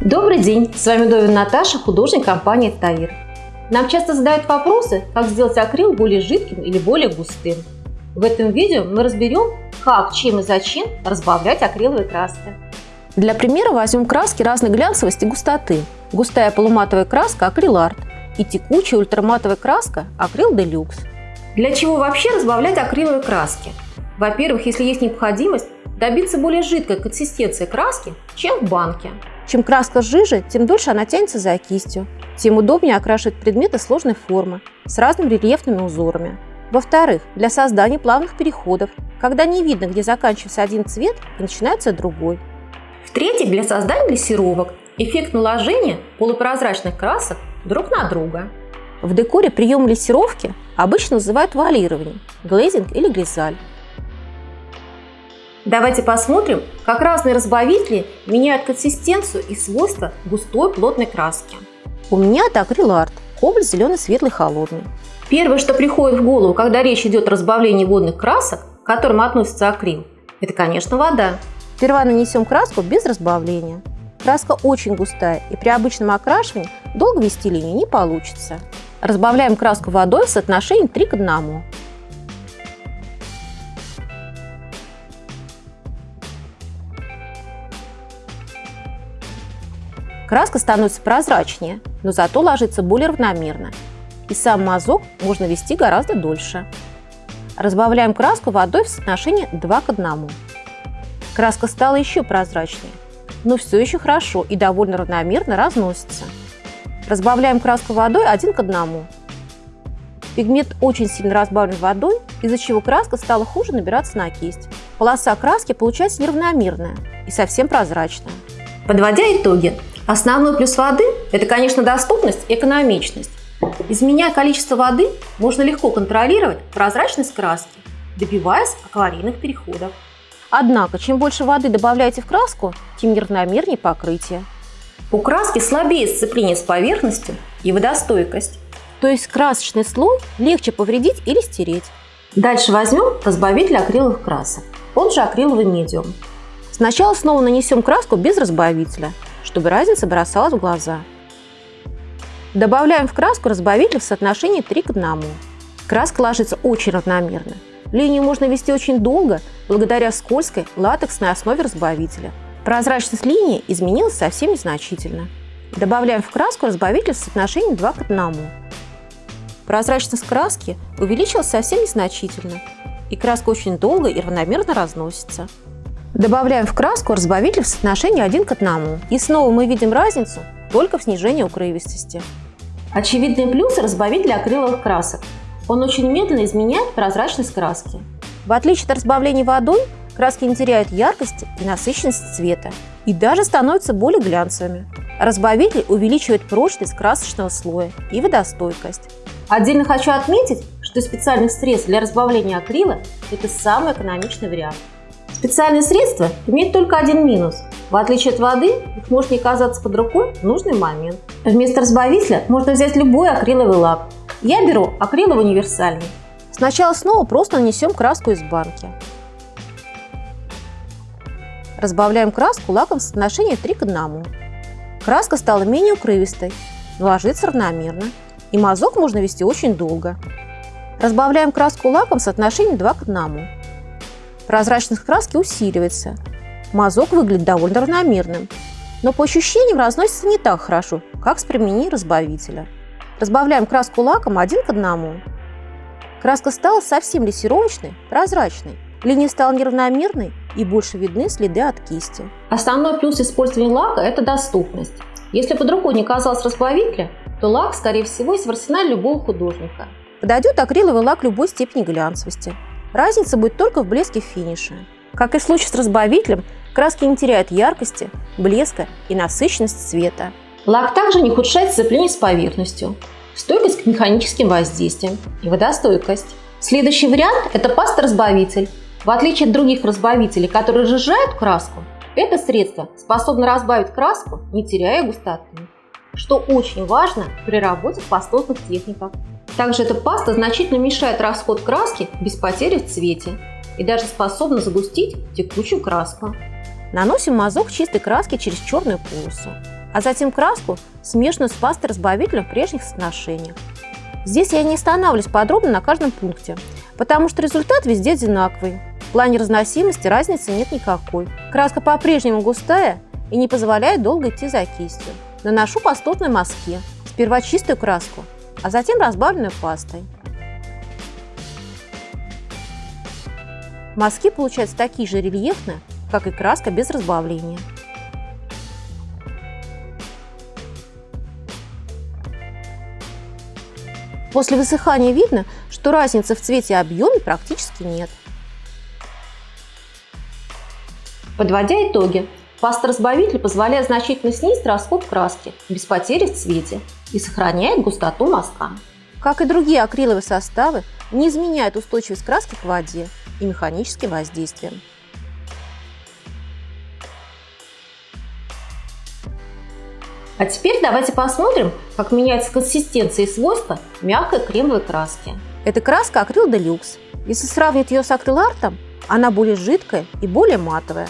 Добрый день! С вами Довин Наташа, художник компании Таир. Нам часто задают вопросы, как сделать акрил более жидким или более густым. В этом видео мы разберем, как, чем и зачем разбавлять акриловые краски. Для примера возьмем краски разной глянцевости и густоты. Густая полуматовая краска акрил арт и текучая ультраматовая краска акрил делюкс. Для чего вообще разбавлять акриловые краски? Во-первых, если есть необходимость, добиться более жидкой консистенции краски, чем в банке. Чем краска жиже, тем дольше она тянется за кистью, тем удобнее окрашивать предметы сложной формы с разными рельефными узорами. Во-вторых, для создания плавных переходов, когда не видно, где заканчивается один цвет и начинается другой. В-третьих, для создания глиссировок, эффект наложения полупрозрачных красок друг на друга. В декоре прием глиссировки обычно называют вуалированием, глейзинг или глизаль. Давайте посмотрим, как разные разбавители меняют консистенцию и свойства густой плотной краски. У меня это акриларт, кобальт зеленый, светлый, холодный. Первое, что приходит в голову, когда речь идет о разбавлении водных красок, к которым относится акрил, это, конечно, вода. Сперва нанесем краску без разбавления. Краска очень густая, и при обычном окрашивании долго вести линию не получится. Разбавляем краску водой в соотношении 3 к 1. Краска становится прозрачнее, но зато ложится более равномерно. И сам мазок можно вести гораздо дольше. Разбавляем краску водой в соотношении 2 к 1. Краска стала еще прозрачнее, но все еще хорошо и довольно равномерно разносится. Разбавляем краску водой 1 к 1. Пигмент очень сильно разбавлен водой, из-за чего краска стала хуже набираться на кисть. Полоса краски получается неравномерная и совсем прозрачная. Подводя итоги, Основной плюс воды – это, конечно, доступность экономичность. Изменяя количество воды, можно легко контролировать прозрачность краски, добиваясь акварельных переходов. Однако, чем больше воды добавляете в краску, тем неравномернее покрытие. У краски слабее сцепление с поверхностью и водостойкость. То есть красочный слой легче повредить или стереть. Дальше возьмем разбавитель акриловых красок, он же акриловый медиум. Сначала снова нанесем краску без разбавителя – чтобы разница бросалась в глаза. Добавляем в краску разбавитель в соотношении 3 к 1. Краска ложится очень равномерно. Линию можно вести очень долго благодаря скользкой латексной основе разбавителя. Прозрачность линии изменилась совсем незначительно. Добавляем в краску разбавитель в соотношении 2 к 1. Прозрачность краски увеличилась совсем незначительно, и краска очень долго и равномерно разносится. Добавляем в краску разбавитель в соотношении 1 к 1. И снова мы видим разницу только в снижении укрывистости. Очевидный плюс разбавителя акриловых красок. Он очень медленно изменяет прозрачность краски. В отличие от разбавления водой, краски не теряют яркости и насыщенности цвета и даже становятся более глянцевыми. Разбавитель увеличивает прочность красочного слоя и водостойкость. Отдельно хочу отметить, что специальных средств для разбавления акрила – это самый экономичный вариант. Специальные средства имеют только один минус. В отличие от воды, их может не оказаться под рукой в нужный момент. Вместо разбавителя можно взять любой акриловый лак. Я беру акриловый универсальный. Сначала снова просто нанесем краску из банки. Разбавляем краску лаком в соотношении 3 к 1. Краска стала менее укрывистой, но ложится равномерно, и мазок можно вести очень долго. Разбавляем краску лаком в соотношении 2 к 1. Прозрачность краски усиливается. Мазок выглядит довольно равномерным, но по ощущениям разносится не так хорошо, как с применением разбавителя. Разбавляем краску лаком один к одному. Краска стала совсем лессировочной, прозрачной. Линия стала неравномерной и больше видны следы от кисти. Основной плюс использования лака – это доступность. Если под рукой не оказалось разбавителя, то лак, скорее всего, есть в арсенале любого художника. Подойдет акриловый лак любой степени глянцевости. Разница будет только в блеске финиша. Как и в случае с разбавителем, краски не теряют яркости, блеска и насыщенность цвета. Лак также не ухудшает сцепление с поверхностью, стойкость к механическим воздействиям и водостойкость. Следующий вариант – это паста-разбавитель. В отличие от других разбавителей, которые разжижают краску, это средство способно разбавить краску, не теряя густоты, что очень важно при работе в пастозных техниках. Также эта паста значительно мешает расход краски без потери в цвете и даже способна загустить текучую краску. Наносим мазок чистой краски через черную полосу. а затем краску, смешанную с пастой разбавителем в прежних соотношениях. Здесь я не останавливаюсь подробно на каждом пункте, потому что результат везде одинаковый. В плане разносимости разницы нет никакой. Краска по-прежнему густая и не позволяет долго идти за кистью. Наношу пастотной мазке, сперва чистую краску, а затем разбавленную пастой. Мазки получаются такие же рельефные, как и краска без разбавления. После высыхания видно, что разницы в цвете и объеме практически нет. Подводя итоги, паста-разбавитель позволяет значительно снизить расход краски без потери в цвете и сохраняет густоту мазка. Как и другие акриловые составы, не изменяет устойчивость краски к воде и механическим воздействиям. А теперь давайте посмотрим, как меняется консистенция и свойства мягкой кремовой краски. Это краска акрил делюкс. Если сравнить ее с акрилартом, она более жидкая и более матовая.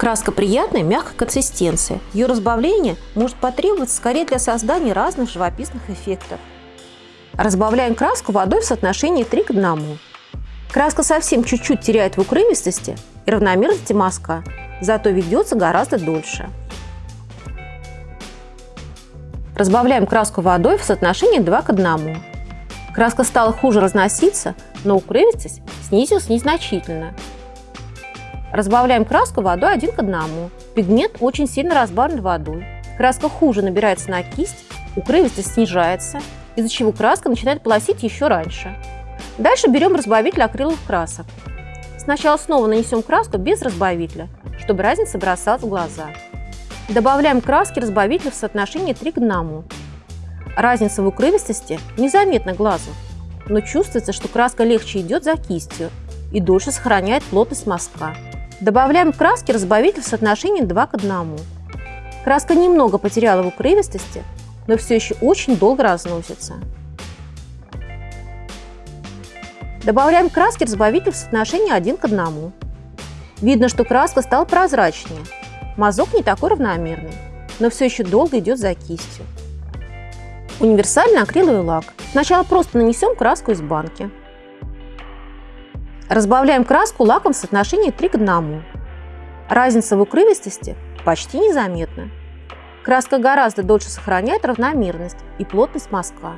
Краска приятной, мягкой консистенции. Ее разбавление может потребоваться скорее для создания разных живописных эффектов. Разбавляем краску водой в соотношении 3 к 1. Краска совсем чуть-чуть теряет в укрывистости и равномерности мазка, зато ведется гораздо дольше. Разбавляем краску водой в соотношении 2 к 1. Краска стала хуже разноситься, но укрывистость снизилась незначительно. Разбавляем краску водой 1 к 1. Пигмент очень сильно разбавлен водой. Краска хуже набирается на кисть, укрывистость снижается, из-за чего краска начинает полосить еще раньше. Дальше берем разбавитель акриловых красок. Сначала снова нанесем краску без разбавителя, чтобы разница бросалась в глаза. Добавляем краски разбавителя в соотношении 3 к 1. Разница в укрывистости незаметна глазу, но чувствуется, что краска легче идет за кистью и дольше сохраняет плотность мазка. Добавляем краски разбавитель в соотношении 2 к 1. Краска немного потеряла в укрывистости, но все еще очень долго разносится. Добавляем краски разбавитель в соотношении 1 к 1. Видно, что краска стала прозрачнее, Мазок не такой равномерный, но все еще долго идет за кистью. Универсальный акриловый лак. Сначала просто нанесем краску из банки. Разбавляем краску лаком в соотношении 3 к 1. Разница в укрывистости почти незаметна. Краска гораздо дольше сохраняет равномерность и плотность мазка.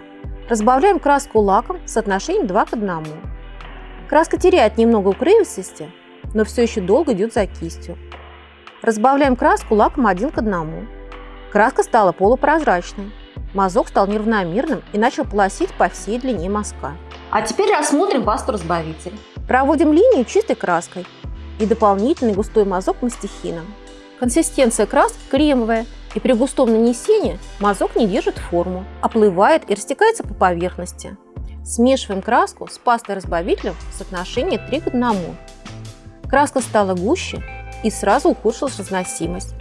Разбавляем краску лаком в соотношении 2 к 1. Краска теряет немного укрывистости, но все еще долго идет за кистью. Разбавляем краску лаком один к одному. Краска стала полупрозрачной. Мазок стал неравномерным и начал полосить по всей длине мазка. А теперь рассмотрим пасту-разбавитель. Проводим линию чистой краской и дополнительный густой мазок мастихином. Консистенция краски кремовая, и при густом нанесении мазок не держит форму, оплывает и растекается по поверхности. Смешиваем краску с пастой-разбавителем в соотношении 3 к 1. Краска стала гуще и сразу ухудшилась разносимость.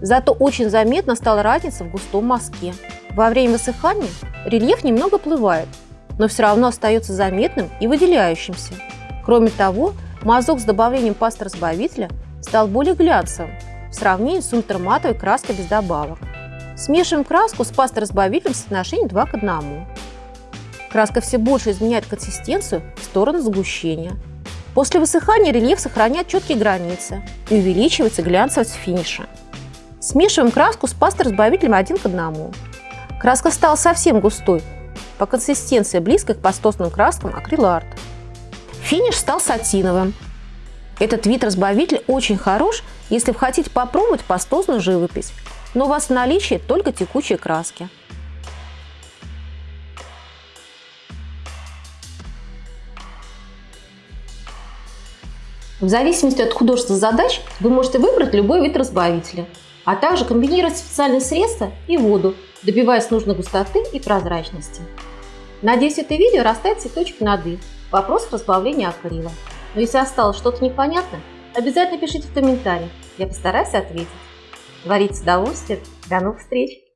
Зато очень заметно стала разница в густом мазке. Во время высыхания рельеф немного плывает, но все равно остается заметным и выделяющимся. Кроме того, мазок с добавлением пасты разбавителя стал более глянцевым в сравнении с ультраматовой краской без добавок. Смешиваем краску с пастой разбавителем в соотношении 2 к 1. Краска все больше изменяет консистенцию в сторону сгущения. После высыхания рельеф сохраняет четкие границы и увеличивается глянцевость финиша. Смешиваем краску с пастой-разбавителем один к одному. Краска стала совсем густой, по консистенции близкой к пастозным краскам акриларт. Финиш стал сатиновым. Этот вид разбавителя очень хорош, если вы хотите попробовать пастозную живопись, но у вас в наличии только текучие краски. В зависимости от художественных задач вы можете выбрать любой вид разбавителя, а также комбинировать специальные средства и воду, добиваясь нужной густоты и прозрачности. Надеюсь, это видео расставит все точки над «и» в вопросах разбавления акрила. Но если осталось что-то непонятно, обязательно пишите в комментариях, я постараюсь ответить. Творите с удовольствием. До новых встреч!